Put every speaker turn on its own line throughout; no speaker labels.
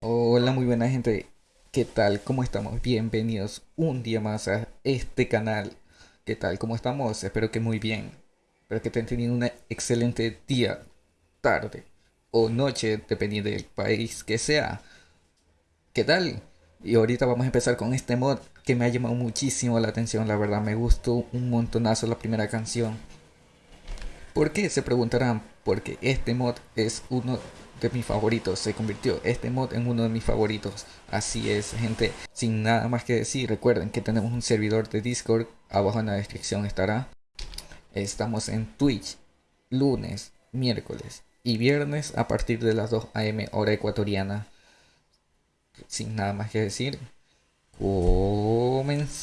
Hola, muy buena gente. ¿Qué tal? ¿Cómo estamos? Bienvenidos un día más a este canal. ¿Qué tal? ¿Cómo estamos? Espero que muy bien. Espero que estén teniendo un excelente día, tarde o noche, dependiendo del país que sea. ¿Qué tal? Y ahorita vamos a empezar con este mod que me ha llamado muchísimo la atención. La verdad, me gustó un montonazo la primera canción. ¿Por qué? Se preguntarán. Porque este mod es uno de mis favoritos. Se convirtió este mod en uno de mis favoritos. Así es, gente. Sin nada más que decir, recuerden que tenemos un servidor de Discord. Abajo en la descripción estará. Estamos en Twitch lunes, miércoles y viernes a partir de las 2 am hora ecuatoriana. Sin nada más que decir, comenzamos.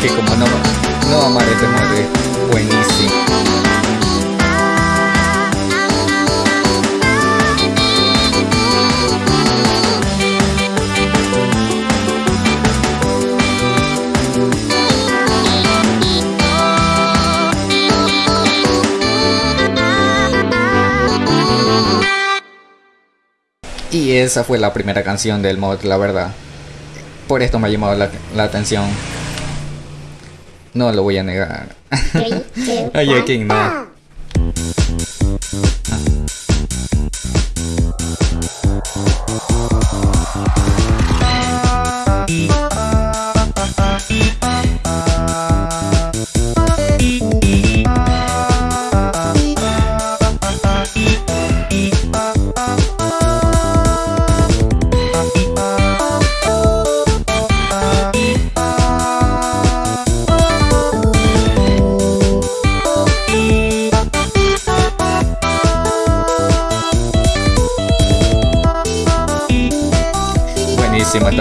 Que como no, no amar este mod es buenísimo. Y esa fue la primera canción del mod, la verdad. Por esto me ha llamado la, la atención. No lo voy a negar.
Three, two,
Ay,
one,
aquí no.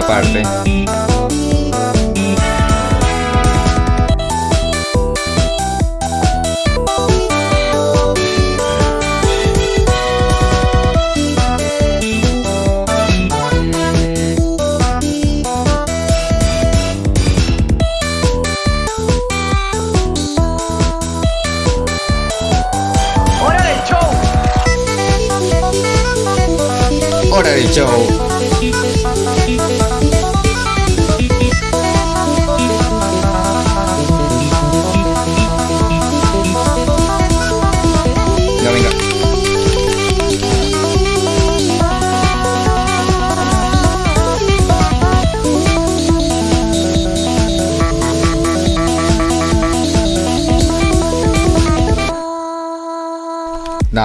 Parte.
¡Hora del show!
Hora del show.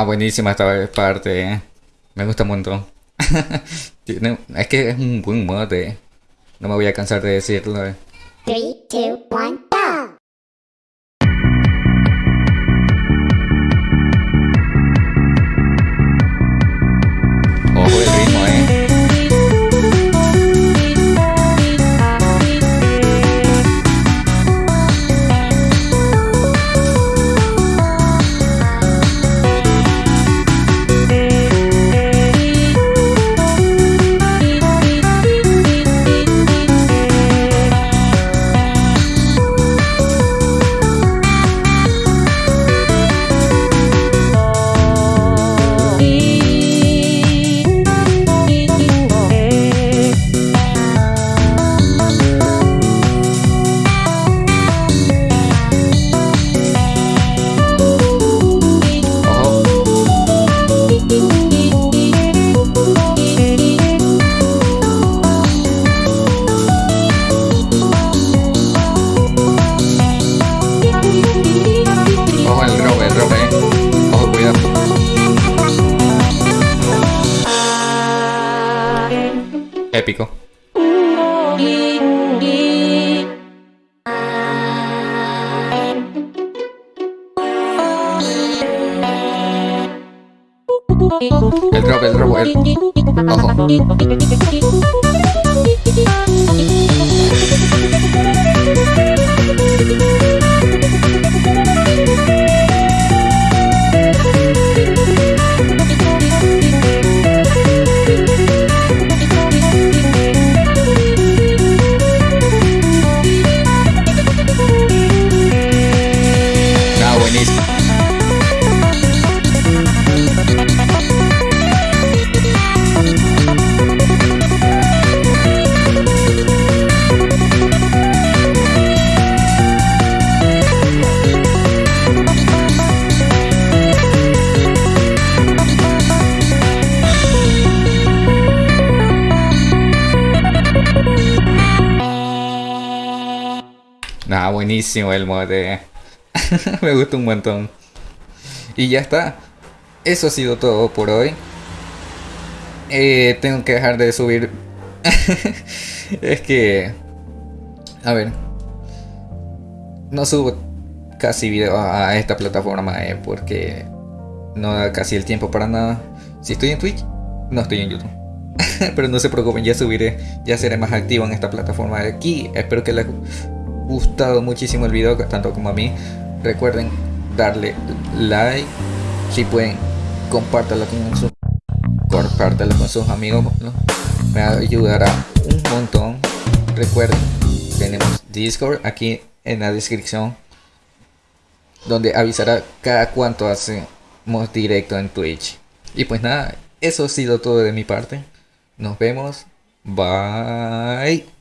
Nah, buenísima esta parte, eh. Me gusta un montón. Tiene- es que es un buen mod, eh. No me voy a cansar de decirlo. eh.
Three, two, one,
épico. El drop, el drop, el... Ojo. Ah, buenísimo el mode. Me gusta un montón. Y ya está. Eso ha sido todo por hoy. Eh, tengo que dejar de subir. es que. A ver. No subo casi video a esta plataforma eh, porque no da casi el tiempo para nada. Si estoy en Twitch, no estoy en YouTube. Pero no se preocupen, ya subiré, ya seré más activo en esta plataforma de aquí. Espero que haya gustado muchísimo el video, tanto como a mí. Recuerden darle like, si pueden, compártelo con sus, compártelo con sus amigos, me ayudará un montón. Recuerden, tenemos Discord aquí en la descripción, donde avisará cada cuánto hacemos directo en Twitch. Y pues nada, eso ha sido todo de mi parte. Nos vemos. Bye.